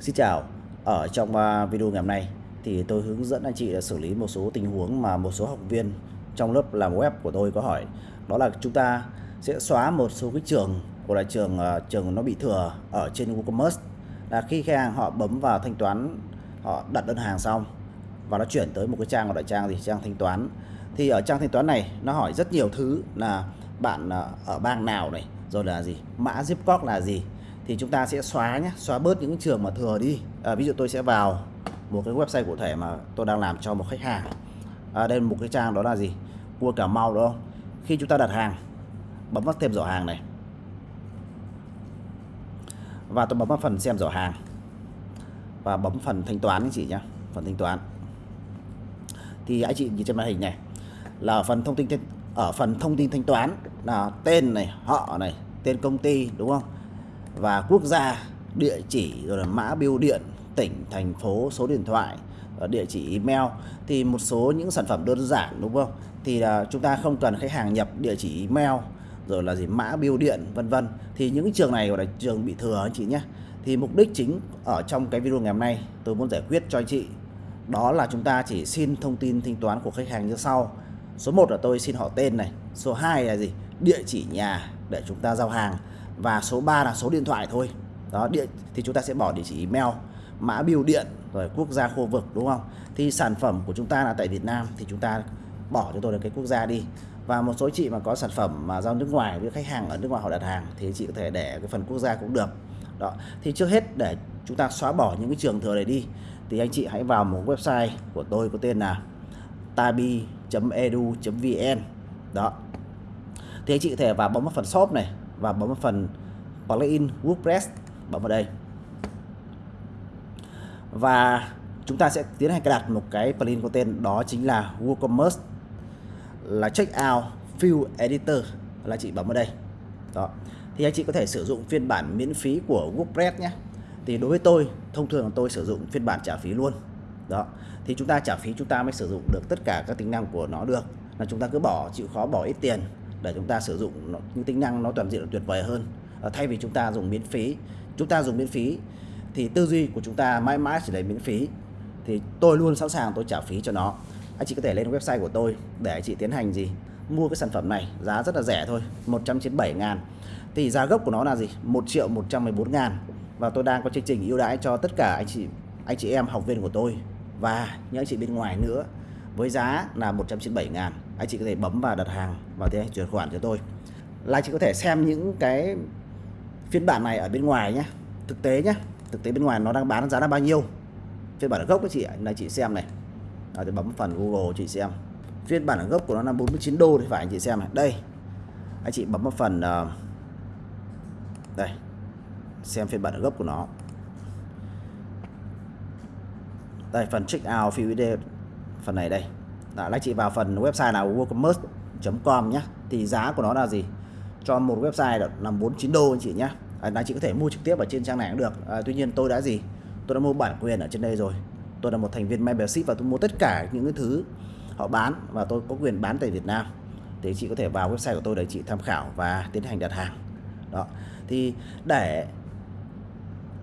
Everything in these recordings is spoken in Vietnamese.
Xin chào, ở trong à, video ngày hôm nay thì tôi hướng dẫn anh chị xử lý một số tình huống mà một số học viên trong lớp làm web của tôi có hỏi. Đó là chúng ta sẽ xóa một số cái trường của là trường à, trường nó bị thừa ở trên WooCommerce là khi khách hàng họ bấm vào thanh toán họ đặt đơn hàng xong và nó chuyển tới một cái trang gọi là trang gì? Trang thanh toán. Thì ở trang thanh toán này nó hỏi rất nhiều thứ là bạn à, ở bang nào này rồi là gì? Mã zip code là gì? Thì chúng ta sẽ xóa nhé xóa bớt những trường mà thừa đi. À, ví dụ tôi sẽ vào một cái website cụ thể mà tôi đang làm cho một khách hàng. À, đây là một cái trang đó là gì? Mua cà mau đúng không? Khi chúng ta đặt hàng bấm vào thêm giỏ hàng này. Và tôi bấm vào phần xem giỏ hàng. Và bấm phần thanh toán anh chị nhé phần thanh toán. Thì anh chị nhìn trên màn hình này là ở phần thông tin ở phần thông tin thanh toán là tên này họ này tên công ty đúng không? Và quốc gia, địa chỉ rồi là mã bưu điện, tỉnh, thành phố, số điện thoại ờ, địa chỉ email. Thì một số những sản phẩm đơn giản, đúng không? Thì là chúng ta không cần khách hàng nhập địa chỉ email, rồi là gì, mã bưu điện, vân vân. Thì những trường này gọi là trường bị thừa anh chị nhé. Thì mục đích chính ở trong cái video ngày hôm nay tôi muốn giải quyết cho anh chị, đó là chúng ta chỉ xin thông tin thanh toán của khách hàng như sau. Số 1 là tôi xin họ tên này, số 2 là gì, địa chỉ nhà để chúng ta giao hàng và số 3 là số điện thoại thôi. Đó điện thì chúng ta sẽ bỏ địa chỉ email, mã bưu điện, rồi quốc gia khu vực, đúng không? Thì sản phẩm của chúng ta là tại Việt Nam, thì chúng ta bỏ cho tôi được cái quốc gia đi. Và một số chị mà có sản phẩm mà giao nước ngoài với khách hàng ở nước ngoài họ đặt hàng, thì chị có thể để cái phần quốc gia cũng được. Đó, thì trước hết để chúng ta xóa bỏ những cái trường thừa này đi, thì anh chị hãy vào một website của tôi có tên là tabi.edu.vn đó, thì anh chị có thể vào bấm vào phần shop này và bấm vào phần plugin WordPress bấm vào đây. Và chúng ta sẽ tiến hành cài đặt một cái plugin có tên đó chính là WooCommerce, là checkout field editor, là chị bấm vào đây. Đó. Thì anh chị có thể sử dụng phiên bản miễn phí của WordPress nhé. Thì đối với tôi, thông thường tôi sử dụng phiên bản trả phí luôn. Đó. Thì chúng ta trả phí chúng ta mới sử dụng được tất cả các tính năng của nó được. Là chúng ta cứ bỏ, chịu khó bỏ ít tiền để chúng ta sử dụng những tính năng nó toàn diện tuyệt vời hơn. À, thay vì chúng ta dùng miễn phí. Chúng ta dùng miễn phí thì tư duy của chúng ta mãi mãi chỉ là miễn phí. Thì tôi luôn sẵn sàng tôi trả phí cho nó. Anh chị có thể lên website của tôi để anh chị tiến hành gì? Mua cái sản phẩm này giá rất là rẻ thôi 197 ngàn. Thì giá gốc của nó là gì? 1 triệu 114 ngàn. Và tôi đang có chương trình ưu đãi cho tất cả anh chị anh chị em học viên của tôi và những anh chị bên ngoài nữa với giá là 197 ngàn anh chị có thể bấm vào đặt hàng và thế chuyển khoản cho tôi. Là chị có thể xem những cái phiên bản này ở bên ngoài nhé. Thực tế nhé thực tế bên ngoài nó đang bán giá là bao nhiêu. Phiên bản gốc của chị là chị xem này. Đó, thì bấm phần Google chị xem. Phiên bản gốc của nó là 49 đô thì phải anh chị xem này. Đây anh chị bấm vào phần uh, đây xem phiên bản gốc của nó. Đây phần check out phiếu video phần này đây đó, anh chị vào phần website là woocommerce.com nhé thì giá của nó là gì? Cho một website là 49 đô anh chị nhé à, anh chị có thể mua trực tiếp ở trên trang này cũng được. À, tuy nhiên tôi đã gì? Tôi đã mua bản quyền ở trên đây rồi. Tôi là một thành viên membership và tôi mua tất cả những cái thứ họ bán và tôi có quyền bán tại Việt Nam. Thì chị có thể vào website của tôi để chị tham khảo và tiến hành đặt hàng. Đó thì để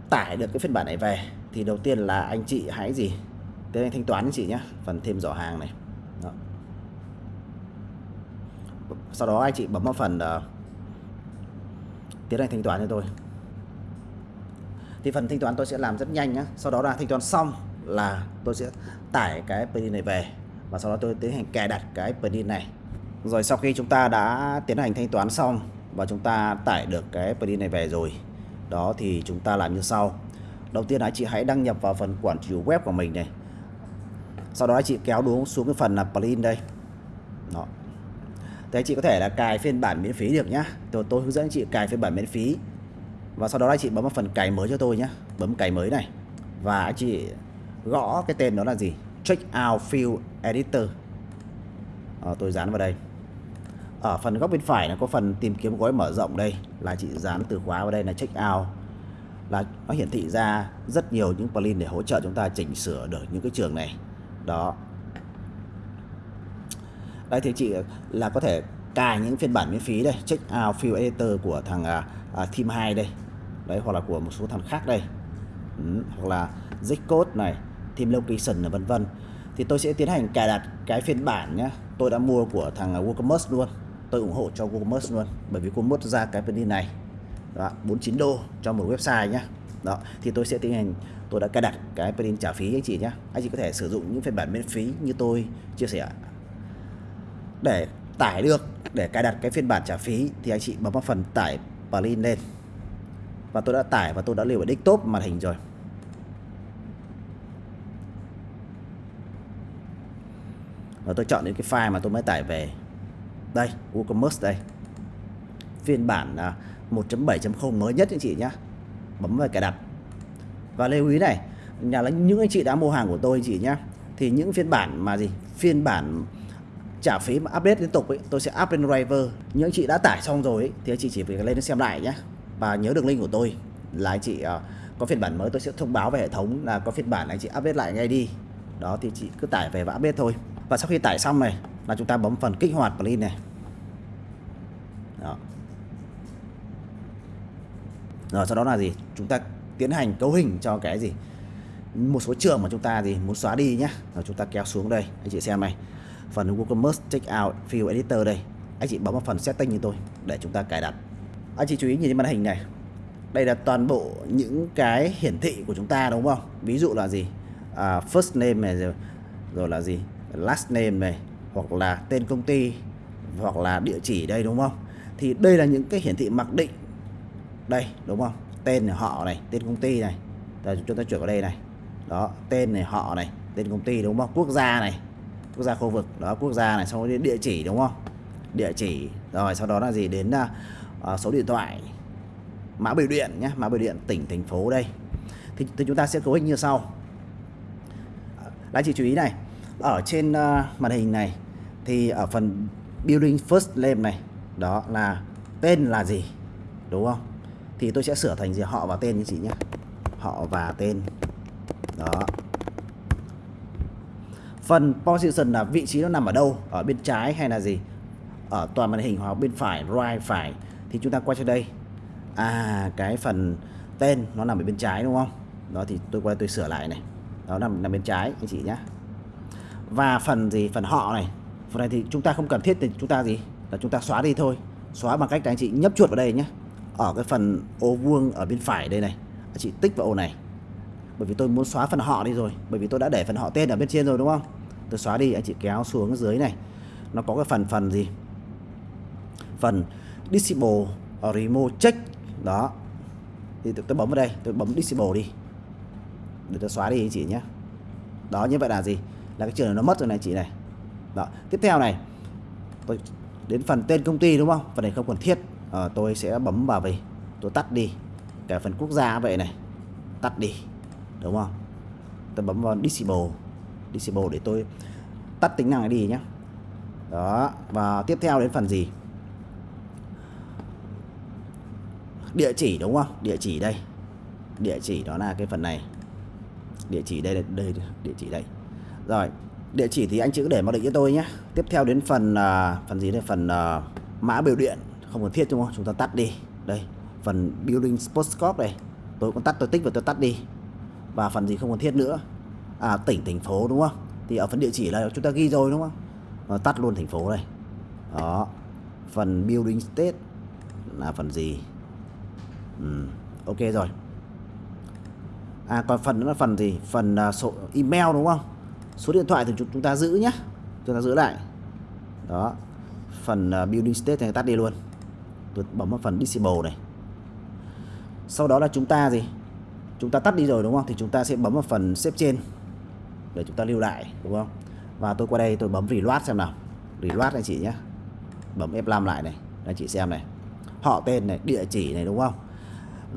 tải được cái phiên bản này về thì đầu tiên là anh chị hãy gì? Tiến hành thanh toán anh chị nhé phần thêm giỏ hàng này đó sau đó anh chị bấm vào phần uh, tiến hành thanh toán cho tôi. Thì phần thanh toán tôi sẽ làm rất nhanh nhé sau đó là thanh toán xong là tôi sẽ tải cái plugin này về. Và sau đó tôi tiến hành cài đặt cái plugin này. Rồi sau khi chúng ta đã tiến hành thanh toán xong và chúng ta tải được cái plugin này về rồi đó thì chúng ta làm như sau. Đầu tiên là chị hãy đăng nhập vào phần quản trị web của mình này. Sau đó chị kéo đúng xuống cái phần là plugin đây. Đó thế chị có thể là cài phiên bản miễn phí được nhá. Tôi tôi hướng dẫn chị cài phiên bản miễn phí. Và sau đó anh chị bấm vào phần cài mới cho tôi nhé bấm cài mới này. Và anh chị gõ cái tên đó là gì? Check out field editor. À, tôi dán vào đây. Ở phần góc bên phải là có phần tìm kiếm gói mở rộng đây. Là chị dán từ khóa vào đây là check out. Là nó hiển thị ra rất nhiều những plugin để hỗ trợ chúng ta chỉnh sửa được những cái trường này. Đó đây thì chị ờ, là có thể cài những phiên bản miễn phí đây check out field editor của thằng uh, team 2 đây. Đấy hoặc là của một số thằng khác đây. Ừ, hoặc là zcode này team location và vân vân. Thì tôi sẽ tiến hành cài đặt cái phiên bản nhé tôi đã mua của thằng à, WooCommerce luôn. Tôi ủng hộ cho WooCommerce luôn bởi vì WooCommerce ra cái plugin này đó, 49 đô cho một website nhé đó thì tôi sẽ tiến hành tôi đã cài đặt cái plugin trả phí anh chị nhé anh chị có thể sử dụng những phiên bản miễn phí như tôi chia sẻ để tải được, để cài đặt cái phiên bản trả phí thì anh chị bấm vào phần tải plugin lên. Và tôi đã tải và tôi đã lưu ở desktop màn hình rồi. Và tôi chọn những cái file mà tôi mới tải về. Đây, WooCommerce đây. Phiên bản à, 1.7.0 mới nhất anh chị nhé bấm vào cài đặt. Và lưu ý này, nhà là những anh chị đã mua hàng của tôi anh chị nhé thì những phiên bản mà gì? Phiên bản trả phí mà update liên tục ấy tôi sẽ up lên driver. Những chị đã tải xong rồi ấy, thì anh chị chỉ việc lên xem lại nhé. Và nhớ đường link của tôi là anh chị uh, có phiên bản mới tôi sẽ thông báo về hệ thống là có phiên bản anh chị update lại ngay đi. Đó thì chị cứ tải về và update thôi. Và sau khi tải xong này là chúng ta bấm phần kích hoạt plugin này. Đó. rồi sau đó là gì? Chúng ta tiến hành cấu hình cho cái gì? Một số trường mà chúng ta gì? Muốn xóa đi nhá rồi chúng ta kéo xuống đây. Anh chị xem này phần WooCommerce Checkout Field Editor đây. Anh chị bấm vào phần setting như tôi để chúng ta cài đặt. Anh chị chú ý nhìn trên màn hình này. Đây là toàn bộ những cái hiển thị của chúng ta đúng không? Ví dụ là gì? À, first name này rồi, rồi là gì? Last name này hoặc là tên công ty hoặc là địa chỉ đây đúng không? Thì đây là những cái hiển thị mặc định. Đây đúng không? Tên này, họ này tên công ty này. Rồi chúng ta chuyển vào đây này. Đó tên này họ này tên công ty đúng không? Quốc gia này quốc gia khu vực đó quốc gia này sau đó địa chỉ đúng không? Địa chỉ rồi sau đó là gì? Đến uh, số điện thoại mã biểu điện nhé mã biểu điện tỉnh thành phố đây. Thì, thì chúng ta sẽ cấu hình như sau. Là chị chú ý này ở trên uh, màn hình này thì ở phần building first name này đó là tên là gì đúng không? Thì tôi sẽ sửa thành gì họ và tên như chị nhé. Họ và tên đó phần position là vị trí nó nằm ở đâu? Ở bên trái hay là gì? Ở toàn màn hình hoặc bên phải, right phải. Thì chúng ta quay cho đây. À cái phần tên nó nằm ở bên trái đúng không? Đó thì tôi qua tôi sửa lại này. Đó, nằm nằm bên trái, anh chị nhé và phần gì? Phần họ này. Phần này thì chúng ta không cần thiết thì chúng ta gì? Là chúng ta xóa đi thôi. Xóa bằng cách là anh chị nhấp chuột vào đây nhé ở cái phần ô vuông ở bên phải đây này. Anh chị tích vào ô này. Bởi vì tôi muốn xóa phần họ đi rồi. Bởi vì tôi đã để phần họ tên ở bên trên rồi đúng không? Tôi xóa đi anh chị kéo xuống dưới này. Nó có cái phần phần gì? Phần disable remove check. Đó. Thì tôi, tôi bấm vào đây tôi bấm disable đi. Để tôi xóa đi anh chị nhé. Đó như vậy là gì? Là cái trường này nó mất rồi này chị này. Đó. Tiếp theo này tôi đến phần tên công ty đúng không? Phần này không cần thiết. À, tôi sẽ bấm vào về. Tôi tắt đi. Cả phần quốc gia vậy này. Tắt đi. Đúng không? Tôi bấm vào disable disable để tôi tắt tính năng này đi nhé đó và tiếp theo đến phần gì? Địa chỉ đúng không? Địa chỉ đây. Địa chỉ đó là cái phần này. Địa chỉ đây đây địa chỉ đây. Rồi địa chỉ thì anh chữ để mặc định cho tôi nhé tiếp theo đến phần uh, phần gì đây? Phần uh, mã biểu điện. Không cần thiết đúng không? Chúng ta tắt đi. Đây phần building postcode này. Tôi cũng tắt tôi tích và tôi tắt đi. Và phần gì không cần thiết nữa? À tỉnh thành phố đúng không? Thì ở phần địa chỉ là chúng ta ghi rồi đúng không? À, tắt luôn thành phố này đó. Phần building state là phần gì? Ừ, ok rồi. À còn phần nữa là phần gì? Phần uh, số email đúng không? Số điện thoại thì chúng ta giữ nhé chúng ta giữ lại. Đó. Phần uh, building state này tắt đi luôn. Tôi bấm vào phần disable này. Sau đó là chúng ta gì? Chúng ta tắt đi rồi đúng không? Thì chúng ta sẽ bấm vào phần xếp trên để chúng ta lưu lại, đúng không? Và tôi qua đây tôi bấm reload xem nào. Reload anh chị nhé. Bấm F5 lại này, anh chị xem này. Họ tên này, địa chỉ này, đúng không?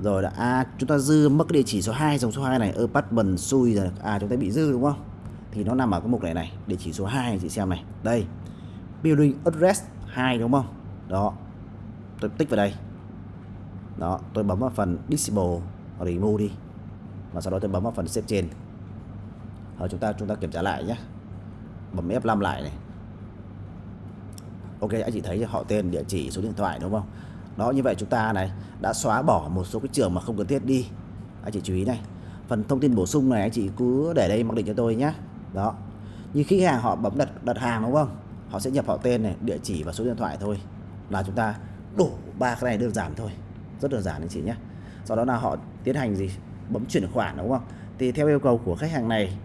Rồi là à chúng ta dư mất địa chỉ số 2 dòng số 2 này, apartment xui rồi à chúng ta bị dư, đúng không? Thì nó nằm ở cái mục này này, địa chỉ số 2 anh chị xem này. Đây, building address 2 đúng không? Đó, tôi tích vào đây. Đó, tôi bấm vào phần disable, remove đi. Và sau đó tôi bấm vào phần xếp trên rồi chúng ta chúng ta kiểm tra lại nhé bấm F5 lại này. Ok, anh chị thấy họ tên, địa chỉ, số điện thoại đúng không? Đó, như vậy chúng ta này, đã xóa bỏ một số cái trường mà không cần thiết đi. Anh chị chú ý này. Phần thông tin bổ sung này anh chị cứ để đây mặc định cho tôi nhé đó. Như khi hàng họ bấm đặt đặt hàng đúng không? Họ sẽ nhập họ tên này, địa chỉ và số điện thoại thôi. Là chúng ta đủ ba cái này đơn giản thôi. Rất đơn giản anh chị nhé sau đó là họ tiến hành gì? Bấm chuyển khoản đúng không? Thì theo yêu cầu của khách hàng này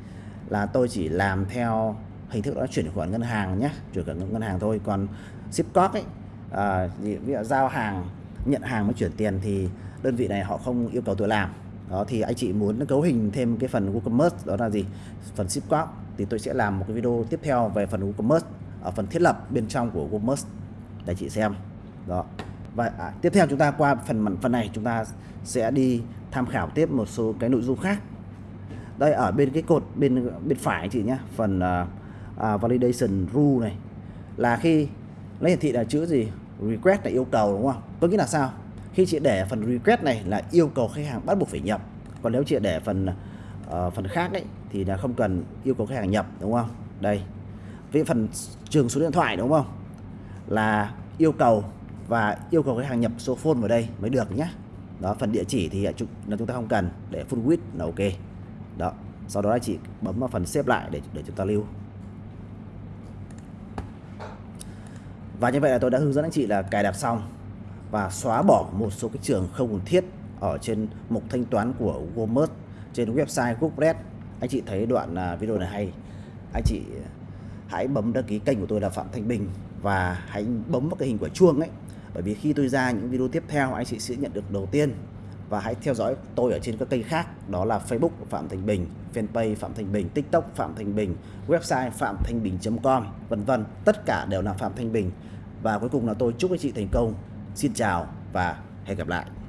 là tôi chỉ làm theo hình thức đó chuyển khoản ngân hàng nhé chuyển khoản ngân hàng thôi. Còn ship code ấy à, ví dụ giao hàng nhận hàng mới chuyển tiền thì đơn vị này họ không yêu cầu tôi làm. Đó thì anh chị muốn cấu hình thêm cái phần WooCommerce đó là gì? Phần ship code thì tôi sẽ làm một cái video tiếp theo về phần WooCommerce ở phần thiết lập bên trong của WooCommerce để chị xem. Đó. Và à, tiếp theo chúng ta qua phần phần này chúng ta sẽ đi tham khảo tiếp một số cái nội dung khác đây ở bên cái cột bên bên phải chị nhé phần uh, uh, validation rule này là khi lấy hiển thị là chữ gì? Request là yêu cầu đúng không? Có nghĩa là sao? Khi chị để phần request này là yêu cầu khách hàng bắt buộc phải nhập còn nếu chị để phần uh, phần khác ấy thì là không cần yêu cầu khách hàng nhập đúng không? Đây với phần trường số điện thoại đúng không? Là yêu cầu và yêu cầu khách hàng nhập số phone vào đây mới được nhé đó phần địa chỉ thì là chúng ta không cần để full width là ok đó. Sau đó anh chị bấm vào phần xếp lại để để chúng ta lưu. Và như vậy là tôi đã hướng dẫn anh chị là cài đặt xong và xóa bỏ một số cái trường không cần thiết ở trên mục thanh toán của Walmart trên website WordPress anh chị thấy đoạn à, video này hay. Anh chị hãy bấm đăng ký kênh của tôi là Phạm Thanh Bình và hãy bấm vào cái hình quả chuông ấy. Bởi vì khi tôi ra những video tiếp theo, anh chị sẽ nhận được đầu tiên và hãy theo dõi tôi ở trên các kênh khác đó là Facebook Phạm Thành Bình, fanpage Phạm Thành Bình, TikTok Phạm Thành Bình, website phạm thanh bình.com vân vân. Tất cả đều là Phạm Thanh Bình. Và cuối cùng là tôi chúc anh chị thành công. Xin chào và hẹn gặp lại.